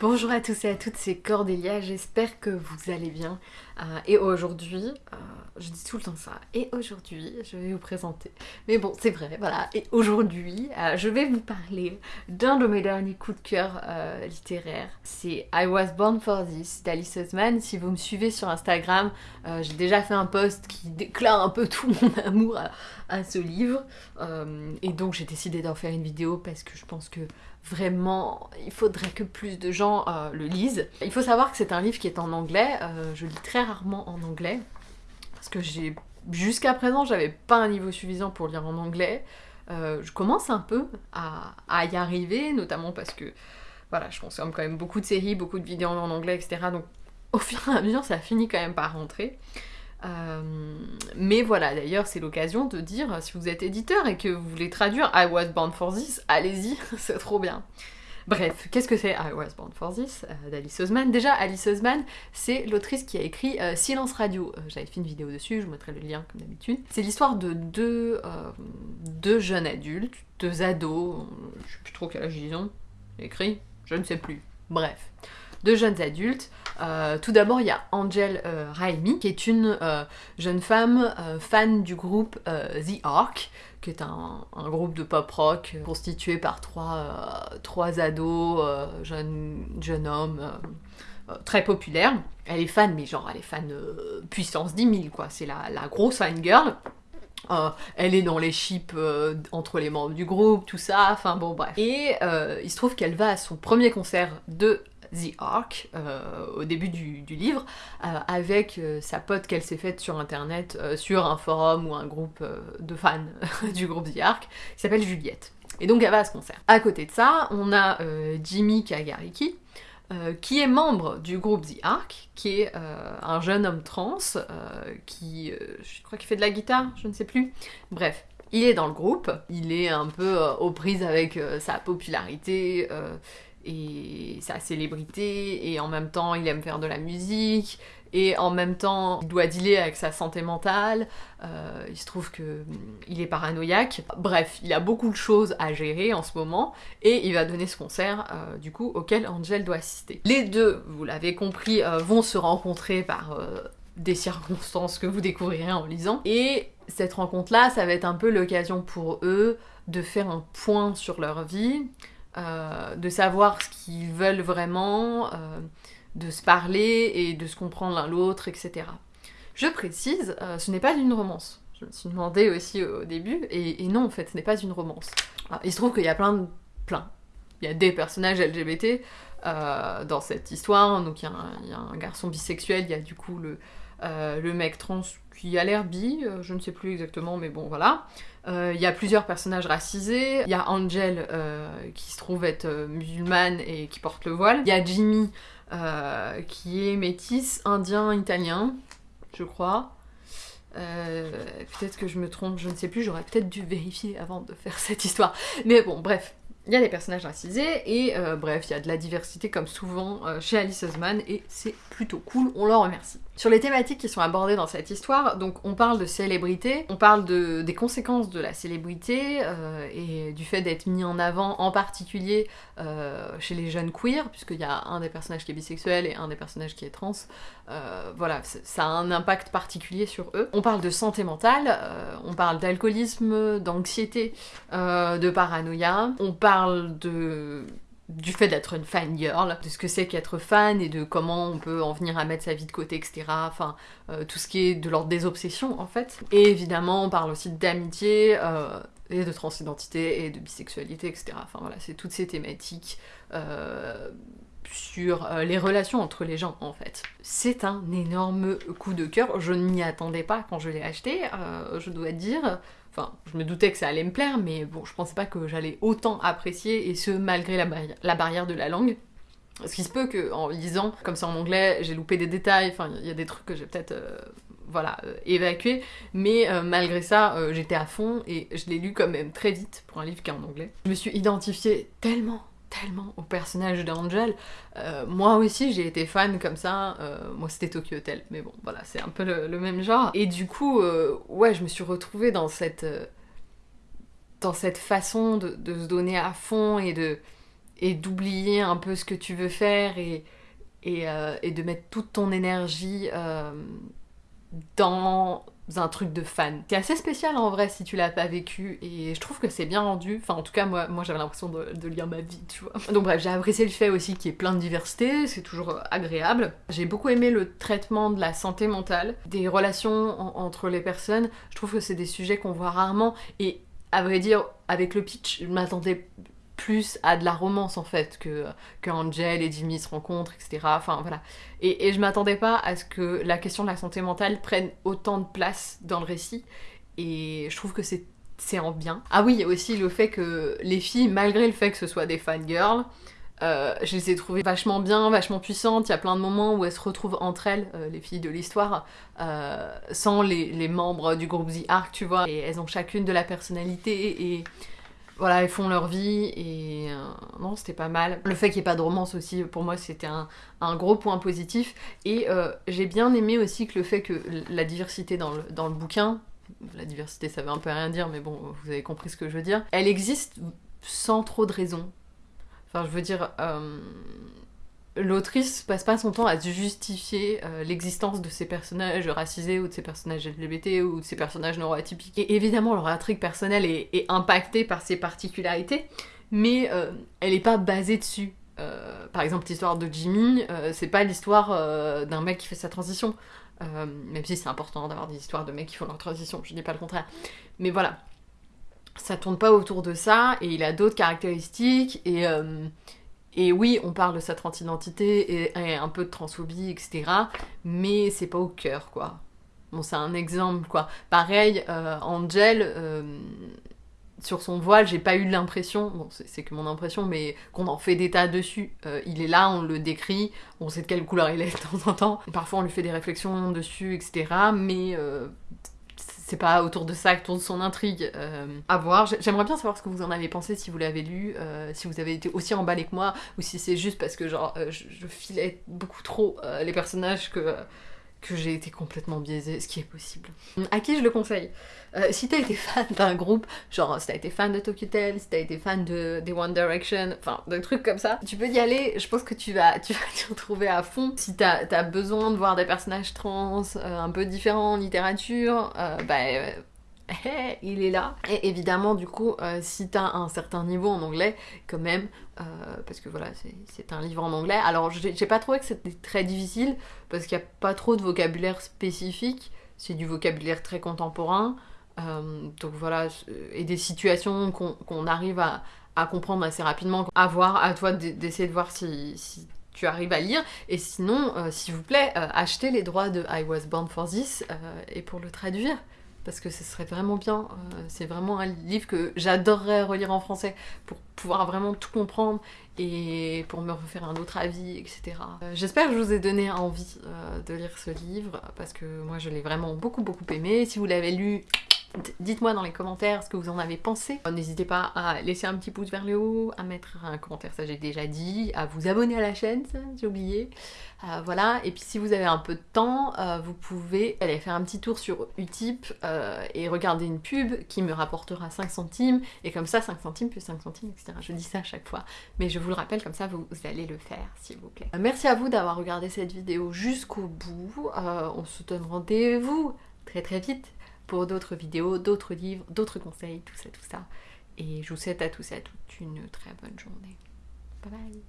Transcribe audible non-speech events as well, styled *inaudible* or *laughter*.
Bonjour à tous et à toutes, c'est Cordélia, j'espère que vous allez bien. Euh, et aujourd'hui, euh, je dis tout le temps ça, et aujourd'hui, je vais vous présenter. Mais bon, c'est vrai, voilà. Et aujourd'hui, euh, je vais vous parler d'un de mes derniers coups de cœur littéraires. C'est I Was Born for This d'Alice Osman. Si vous me suivez sur Instagram, j'ai déjà fait un post qui déclare un peu tout mon *laughs* amour à, à ce livre. et donc, j'ai décidé d'en faire une vidéo parce que je pense que vraiment, il faudrait que plus de gens euh, le lisent. Il faut savoir que c'est un livre qui est en anglais, euh, je lis très rarement en anglais, parce que j'ai jusqu'à présent, j'avais pas un niveau suffisant pour lire en anglais. Euh, je commence un peu à, y arriver, notamment parce que voilà, je consomme quand même beaucoup de séries, beaucoup de vidéos en anglais, etc. Donc au *laughs* fur et à mesure, ça finit quand même par rentrer. Mais voilà, d'ailleurs, c'est l'occasion de dire, si vous êtes éditeur et que vous voulez traduire I Was Born for This, allez-y, *laughs* c'est trop bien. Bref, qu'est-ce que c'est I Was Born for This euh, d'Alice Osman Déjà, Alice Osman, c'est l'autrice qui a écrit euh, Silence Radio. J'avais fait une vidéo dessus, je vous mettrai le lien comme d'habitude. C'est l'histoire de deux, deux jeunes adultes, deux ados, je sais plus trop quel âge ils ont, écrit, je ne sais plus. Bref, deux jeunes adultes. Euh, tout d'abord, il y a Angel euh, Raimi, qui est une euh, jeune femme fan du groupe The Ark, qui est un, groupe de pop rock constitué par trois, trois ados, jeunes, jeunes hommes, très populaires. Elle est fan, mais genre, elle est fan puissance 10 000, quoi. C'est la, la grosse fan girl. elle est dans les chips entre les membres du groupe, tout ça, enfin bon bref. Et il se trouve qu'elle va à son premier concert de The Ark euh, au début du, livre euh, avec euh, sa pote qu'elle s'est faite sur internet sur un forum ou un groupe de fans *laughs* du groupe The Ark qui s'appelle Juliette. Et donc elle va à ce concert. À côté de ça, on a Jimmy Kagariki, qui est membre du groupe The Ark, qui est un jeune homme trans, qui, je crois qu'il fait de la guitare, je ne sais plus. Bref, il est dans le groupe, il est un peu aux prises avec sa popularité, et sa célébrité, et en même temps il aime faire de la musique, et en même temps il doit dealer avec sa santé mentale, euh, il se trouve que mm, il est paranoïaque, bref, il a beaucoup de choses à gérer en ce moment, et il va donner ce concert euh, du coup auquel Angel doit assister. Les deux, vous l'avez compris, euh, vont se rencontrer par des circonstances que vous découvrirez en lisant, et cette rencontre-là, ça va être un peu l'occasion pour eux de faire un point sur leur vie, euh, de savoir ce qu'ils veulent vraiment, euh, de se parler et de se comprendre l'un l'autre, etc. Je précise, euh, ce n'est pas une romance. Je me suis demandé aussi au début, et, non, en fait, ce n'est pas une romance. Il se trouve qu'il y a plein de... plein. Il y a des personnages LGBT dans cette histoire, donc il y, a un, garçon bisexuel, il y a du coup le, le mec trans qui a l'air bi, je ne sais plus exactement, mais bon, voilà. Euh, il y a plusieurs personnages racisés. Il y a Angel euh, qui se trouve être euh, musulmane et qui porte le voile. Il y a Jimmy qui est métis, indien, italien, je crois. peut-être que je me trompe, je ne sais plus, j'aurais peut-être dû vérifier avant de faire *laughs* cette histoire. Mais bon, bref, il y a des personnages racisés et bref, il y a de la diversité comme souvent chez Alice Osman et c'est plutôt cool, on leur remercie. Sur les thématiques qui sont abordées dans cette histoire, donc on parle de célébrité, on parle de, des conséquences de la célébrité euh, et du fait d'être mis en avant en particulier euh, chez les jeunes queers, puisqu'il y a un des personnages qui est bisexuel et un des personnages qui est trans. Euh, voilà, ça a un impact particulier sur eux. On parle de santé mentale, on parle d'alcoolisme, d'anxiété, de paranoïa, on parle de du fait d'être une fan girl, de ce que c'est qu'être fan et de comment on peut en venir à mettre sa vie de côté, etc. Enfin, euh, tout ce qui est de l'ordre des obsessions en fait. Et évidemment, on parle aussi d'amitié euh, et de transidentité et de bisexualité, etc. Enfin voilà, c'est toutes ces thématiques euh, sur les relations entre les gens en fait. C'est un énorme coup de cœur, je n'y attendais pas quand je l'ai acheté, je dois dire. Enfin, je me doutais que ça allait me plaire, mais bon, je pensais pas que j'allais autant apprécier, et ce, malgré la, barrière de la langue. Ce qui se peut qu'en lisant, comme c'est en anglais, j'ai loupé des détails, enfin, il y a des trucs que j'ai peut-être... Euh, voilà, euh, évacué, mais euh, malgré ça, j'étais à fond et je l'ai lu quand même très vite pour un livre qui est en anglais. Je me suis identifiée tellement tellement au personnage d'Angel. Euh, moi aussi, j'ai été fan comme ça. Euh, moi, c'était Tokyo Hotel, mais bon, voilà, c'est un peu le, même genre. Et du coup, euh, ouais, je me suis retrouvée dans cette, dans cette façon de, se donner à fond et de, et d'oublier un peu ce que tu veux faire et, et, de mettre toute ton énergie dans un truc de fan. C'est assez spécial en vrai si tu l'as pas vécu et je trouve que c'est bien rendu. Enfin en tout cas moi, j'avais l'impression de, lire ma vie, tu vois. Donc bref, j'ai apprécié le fait aussi qu'il y ait plein de diversité, c'est toujours euh, agréable. J'ai beaucoup aimé le traitement de la santé mentale, des relations en- entre les personnes. Je trouve que c'est des sujets qu'on voit rarement et à vrai dire avec le pitch, je m'attendais plus à de la romance en fait que, que Angel et Jimmy se rencontrent, etc. Enfin voilà. Et, et je m'attendais pas à ce que la question de la santé mentale prenne autant de place dans le récit. Et je trouve que c'est en bien. Ah oui, il y a aussi le fait que les filles, malgré le fait que ce soit des fangirls, euh, je les ai trouvées vachement bien, vachement puissantes. Il y a plein de moments où elles se retrouvent entre elles, euh, les filles de l'histoire, euh, sans les, les membres du groupe The Ark, tu vois. Et elles ont chacune de la personnalité et voilà, elles font leur vie et euh, non, c'était pas mal. Le fait qu'il n'y ait pas de romance aussi, pour moi, c'était un, gros point positif. Et euh, j'ai bien aimé aussi que le fait que la diversité dans le, dans le bouquin, la diversité ça veut un peu rien dire, mais bon, vous avez compris ce que je veux dire, elle existe sans trop de raison. Enfin, je veux dire, euh, l'autrice passe pas son temps à justifier euh, l'existence de ces personnages racisés ou de ces personnages LGBT ou de ces personnages neuroatypiques. Et évidemment, leur intrigue personnelle est, impactée par ces particularités, mais euh, elle est pas basée dessus. Euh, par exemple, l'histoire de Jimmy, c'est pas l'histoire d'un mec qui fait sa transition. Même si c'est important d'avoir des histoires de mecs qui font leur transition, je dis pas le contraire. Mais voilà, ça tourne pas autour de ça, et il a d'autres caractéristiques, et, et oui, on parle de sa transidentité et, et un peu de transphobie, etc. Mais c'est pas au cœur, quoi. Bon, c'est un exemple, quoi. Pareil, euh, Angel, euh, sur son voile, j'ai pas eu l'impression, bon, c'est que mon impression, mais qu'on en fait des tas dessus. Euh, il est là, on le décrit, on sait de quelle couleur il est de temps en temps. Parfois, on lui fait des réflexions dessus, etc. Mais c'est pas autour de ça que tourne son intrigue. Euh, à voir. J'ai- J'aimerais bien savoir ce que vous en avez pensé si vous l'avez lu, euh, si vous avez été aussi emballé que moi, ou si c'est juste parce que genre euh, je, je filais beaucoup trop les personnages que, que j'ai été complètement biaisée, ce qui est possible. À qui je le conseille? Euh, Si t'as été fan d'un groupe, genre si t'as été fan de Tokyo si t'as été fan de des One Direction, enfin de trucs comme ça, tu peux y aller. Je pense que tu vas, *laughs* tu vas t'y retrouver à fond. Si t'as as besoin de voir des personnages trans euh, un peu différents en littérature, euh, bah euh, il est là. Et évidemment, du coup, euh, si t'as un certain niveau en anglais, quand même, euh, parce que voilà, c'est- un livre en anglais. Alors, j'ai pas trouvé que c'était très difficile, parce qu'il n'y a pas trop de vocabulaire spécifique. C'est du vocabulaire très contemporain. Euh, donc voilà, et des situations qu'on arrive à, comprendre assez rapidement. À voir, à toi d'essayer de voir si, tu arrives à lire. Et sinon, euh, s'il vous plaît, achetez les droits de I Was Born for This et pour le traduire parce que ce serait vraiment bien. Euh, c'est vraiment un livre que j'adorerais relire en français pour pouvoir vraiment tout comprendre et pour me refaire un autre avis, etc. Euh, J'espère que je vous ai donné envie euh, de lire ce livre parce que moi je l'ai vraiment beaucoup beaucoup aimé. Si vous l'avez lu, dites-moi dans les commentaires ce que vous en avez pensé. Euh, N'hésitez pas à laisser un petit pouce vers le haut, à mettre un commentaire, ça j'ai déjà dit, à vous abonner à la chaîne, ça j'ai oublié. Euh, voilà, et puis si vous avez un peu de temps, euh, vous pouvez aller faire un petit tour sur Utip et regarder une pub qui me rapportera 5 centimes, et comme ça 5 centimes plus 5 centimes, etc. Je dis ça à chaque fois, mais je vous le rappelle, comme ça vous, allez le faire, s'il vous plaît. Merci à vous d'avoir regardé cette vidéo jusqu'au bout. On se donne rendez-vous très très vite pour d'autres vidéos, d'autres livres, d'autres conseils, tout ça, tout ça. Et je vous souhaite à tous et à toutes une très bonne journée. Bye bye